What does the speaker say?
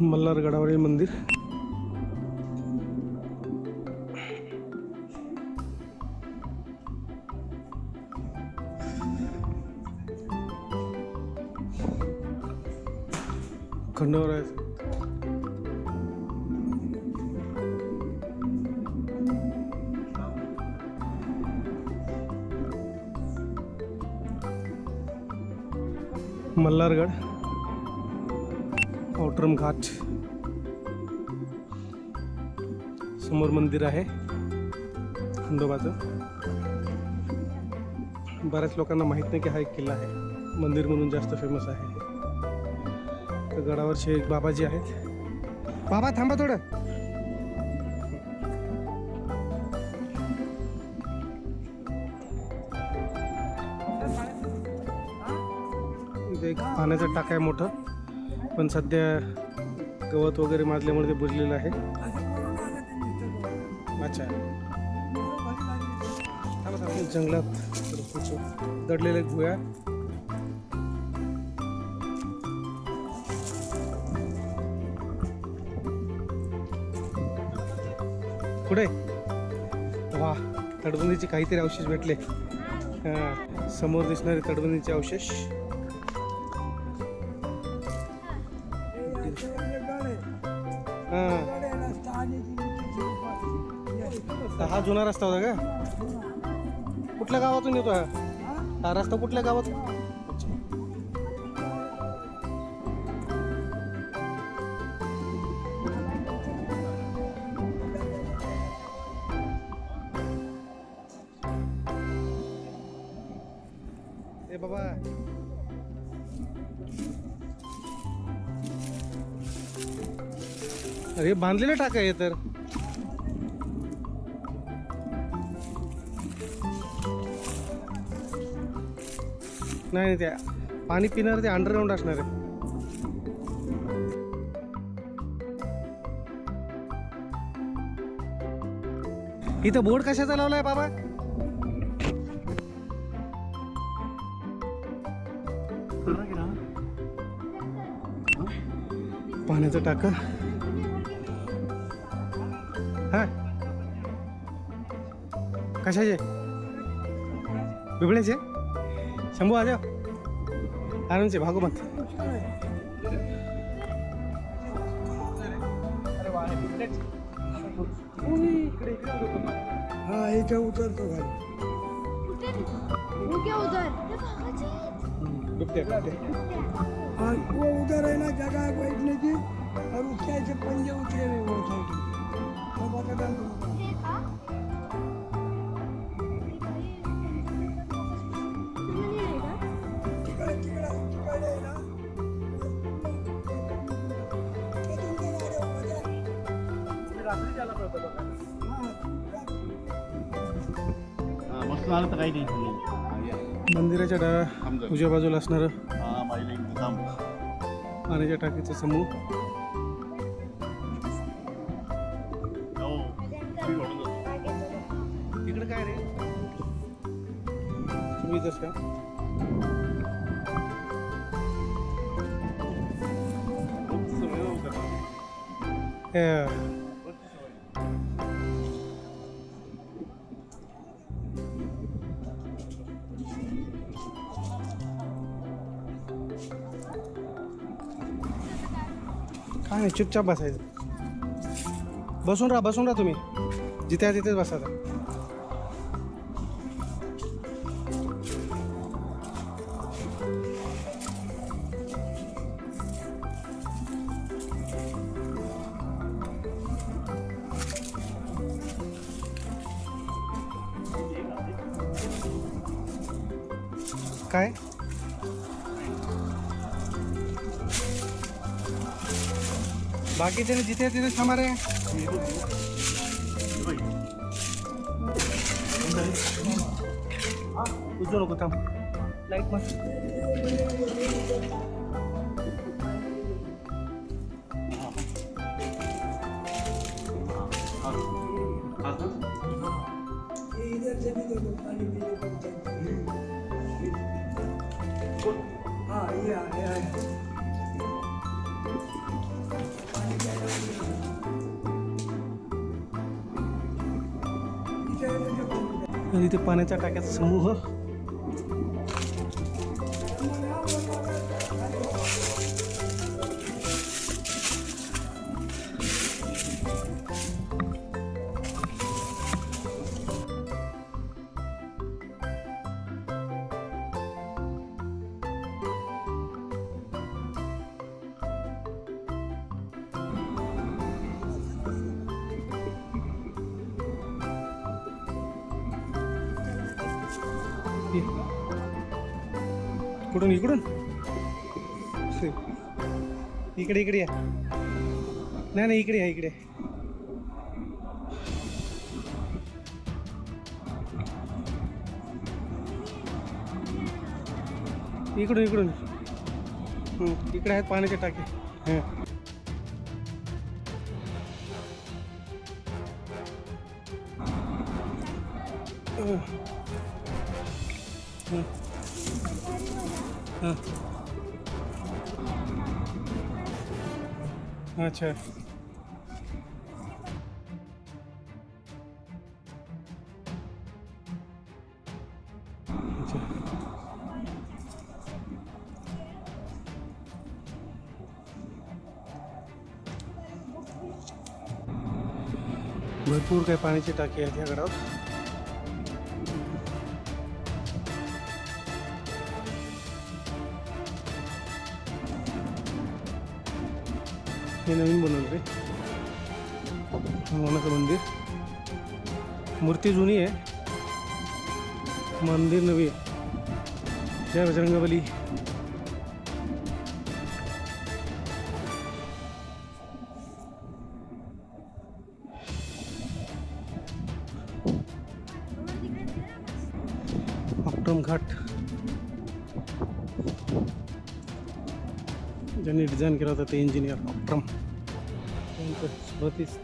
मल्हारगडावरील मंदिर. खंडवर आहे मल्हारगड. औटरम घाट समोर मंदिर आहे. खंडोबाचं बऱ्याच लोकांना माहीत नाही की हा एक किल्ला आहे. मंदिर म्हणून जास्त फेमस आहे. तर गडावरचे एक बाबाजी आहेत. बाबा थांबा थोडं. इथे एक पाण्याचं टाक आहे मोठं. पण सध्या गवत वगैरे माजल्यामुळे ते बुजलेलं आहे. अच्छा. जंगलात दडलेल्या गुया कुठे? वा तडबंदीचे काहीतरी अवशेष भेटले. समोर दिसणारे तडबंदीचे अवशेष. हा. हा जुना रस्ता होता का? कुठल्या गावातून येतो हा? हा रस्ता कुठल्या गावातून ए बाबा. अरे बांधलेलं टाका हे तर. नाही नाही, त्या पाणी पिणार ते अंडरग्राऊंड असणार आहे. इथं बोर्ड कशाचा लावलाय बाबा? पाण्याचं टाका. कशाचे बिबळ्याचे शंभू आ जाओ आराम से भागो मत हा याच्या उतरतो खाली वो क्या उधर ये भागाचे आहेत. बिबट्या बिबट्या और वो उधर है ना जगह है बैठने की और उसके ऐसे पंजे उतरे हुए वो साइड मस्त आलं तर काही नाही मंदिराच्या डाव्या उजव्या बाजूला असणारं हा पाण्याच्या टाकीचा समूह. तिकडे काय रे? तुम्ही जसं काय नाही चुपचाप बसायचं. बसून राहा बसून राहा तुम्ही. जिथे आहे तिथेच बसा काय? बाकीचे जिथे तिथे थांबा रे. उजू नको थांब. लाइट मस्त. हाँ ये आ ये आणि पाण्याच्या टाक्याचा समूह. कुठून इकडून. इकडे इकडे या. नाही नाही इकडे या इकडे. इकडून इकडून. इकडे आहेत पाण्याचे टाके. हां. हं. हं. अच्छा अच्छा भरपूर काही पाण्याची टाकी आहेत या हे नवीन बनवलं रे. हनुमानाचं मंदिर. मूर्ती जुनी आहे. मंदिर नवी आहे. जय बजरंगबली. अक्रम घाट. ज्यांनी डिझाईन केला होता ते इंजिनियर अक्रम. त्यांचं स्मृतीच